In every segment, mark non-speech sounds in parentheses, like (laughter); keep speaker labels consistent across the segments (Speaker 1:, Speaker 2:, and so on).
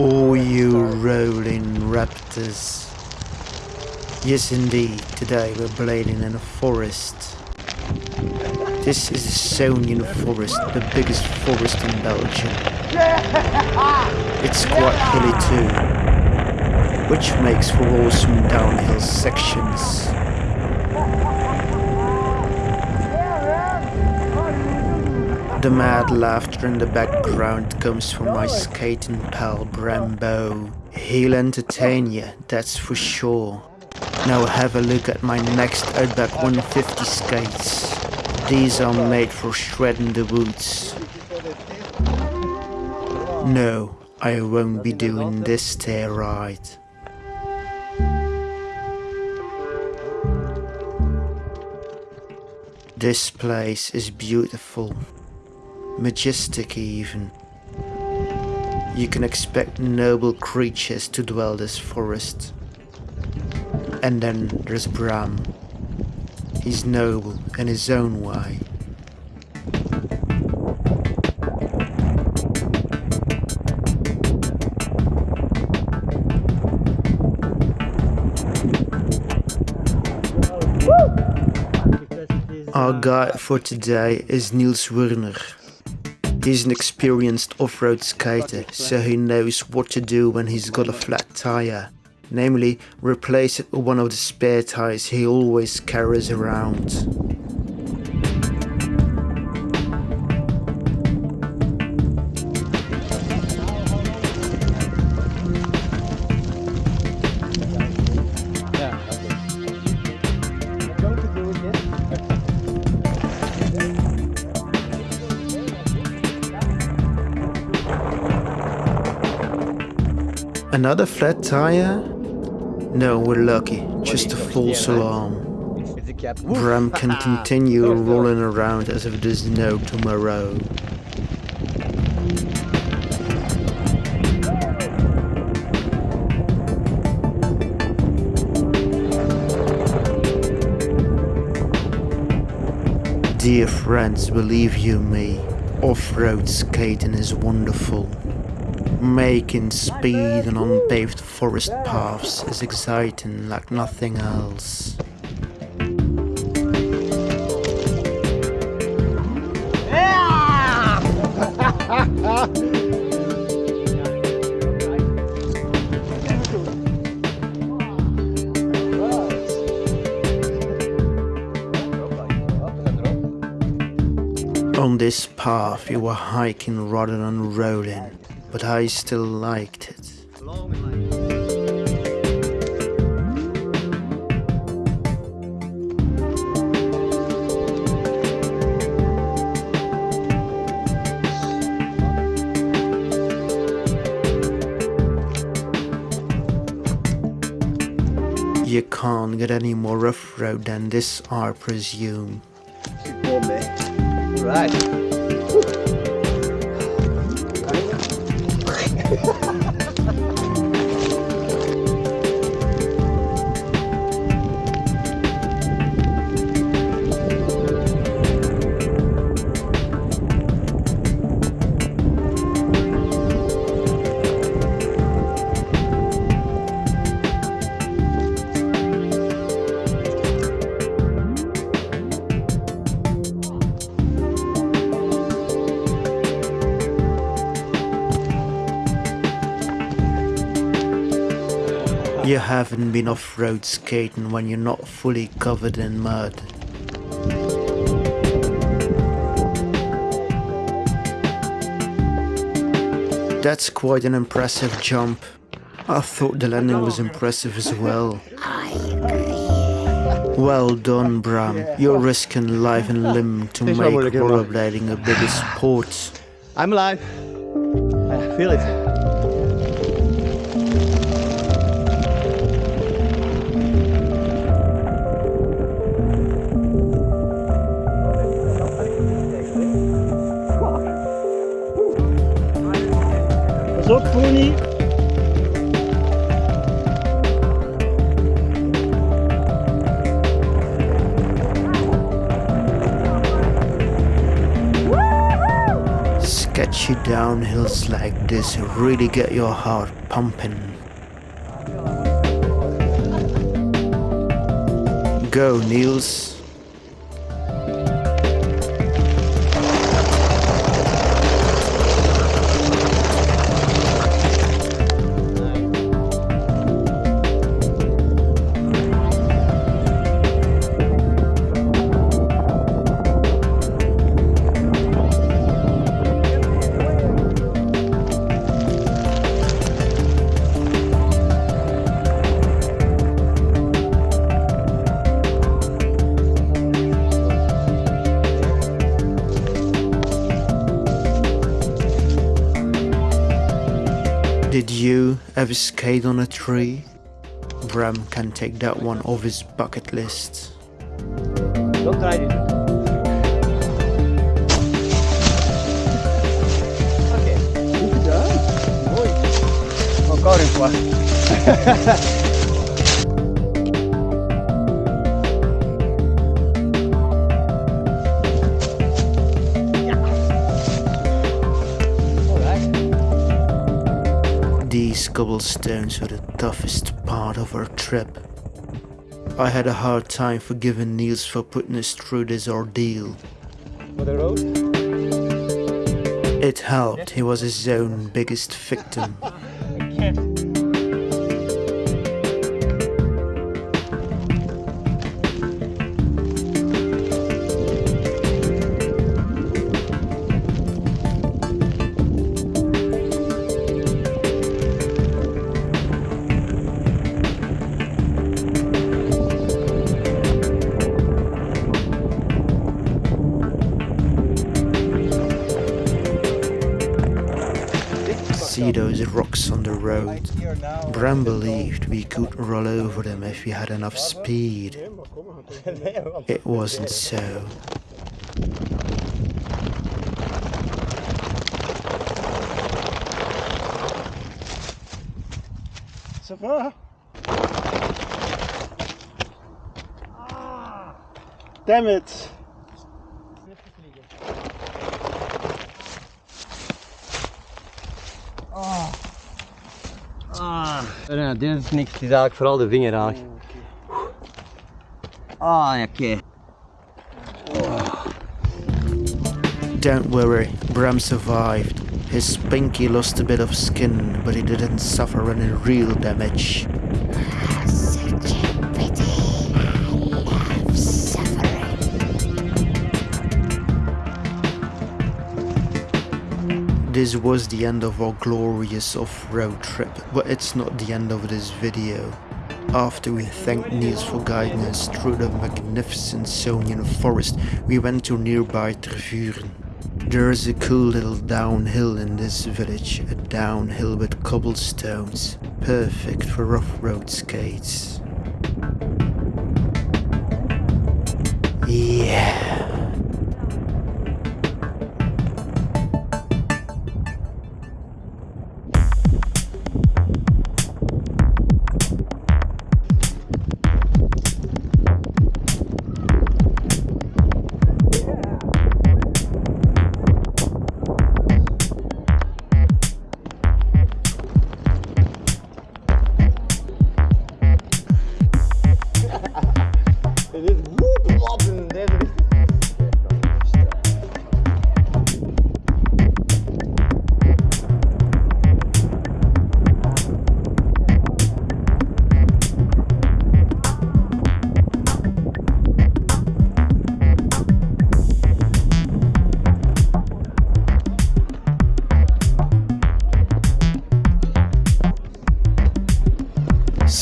Speaker 1: Oh, you rolling raptors. Yes, indeed, today we're blading in a forest. This is the Sonian forest, the biggest forest in Belgium. It's quite hilly too, which makes for awesome downhill sections. The mad laughter in the background comes from my skating pal Brambo. He'll entertain you, that's for sure. Now have a look at my next Outback 150 skates. These are made for shredding the woods. No, I won't be doing this stair ride. This place is beautiful majestic even. You can expect noble creatures to dwell this forest. And then there's Bram. He's noble in his own way. Our guide for today is Niels Werner. He's an experienced off-road skater, so he knows what to do when he's got a flat tire. Namely, replace it with one of the spare tires he always carries around. Another flat tire? No, we're lucky. Just a false alarm. Bram can (laughs) continue rolling around as if there's no tomorrow. Dear friends, believe you me, off-road skating is wonderful. Making speed on unpaved forest paths is exciting like nothing else. (laughs) On this path you were hiking rather than rolling but I still liked it. You can't get any more rough road than this, I presume. Right. Yeah. (laughs) You haven't been off-road skating when you're not fully covered in mud. That's quite an impressive jump. I thought the landing was impressive as well. Well done, Bram. You're risking life and limb to make rollerblading a bigger sport.
Speaker 2: I'm alive. I feel it.
Speaker 1: Sketchy downhills like this really get your heart pumping. Go, Niels. Did you ever skate on a tree? Bram can take that one off his bucket list.
Speaker 2: Don't try this. Oké. Goed gedaan. Mooi. Encore une fois. (laughs)
Speaker 1: cobblestones were the toughest part of our trip. I had a hard time forgiving Niels for putting us through this ordeal.
Speaker 2: For the road.
Speaker 1: It helped, he was his own biggest victim. (laughs) those rocks on the road? Bram believed we could roll over them if we had enough speed. It wasn't so.
Speaker 2: Damn it!
Speaker 3: Ah, nee, dit is niks. Het is eigenlijk vooral de vingerhaag. Ah, ja, oké.
Speaker 1: Don't worry, Bram survived. His pinky lost a bit of skin, but he didn't suffer any real damage. This was the end of our glorious off-road trip, but it's not the end of this video. After we thanked Niels for guiding us through the magnificent Sonian forest, we went to nearby Tervuren. There is a cool little downhill in this village, a downhill with cobblestones, perfect for off-road skates. Yeah.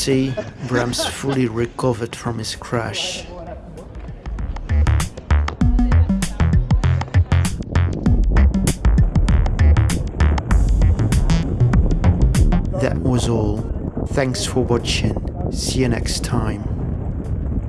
Speaker 1: See, Bram's fully recovered from his crash. That was all. Thanks for watching. See you next time.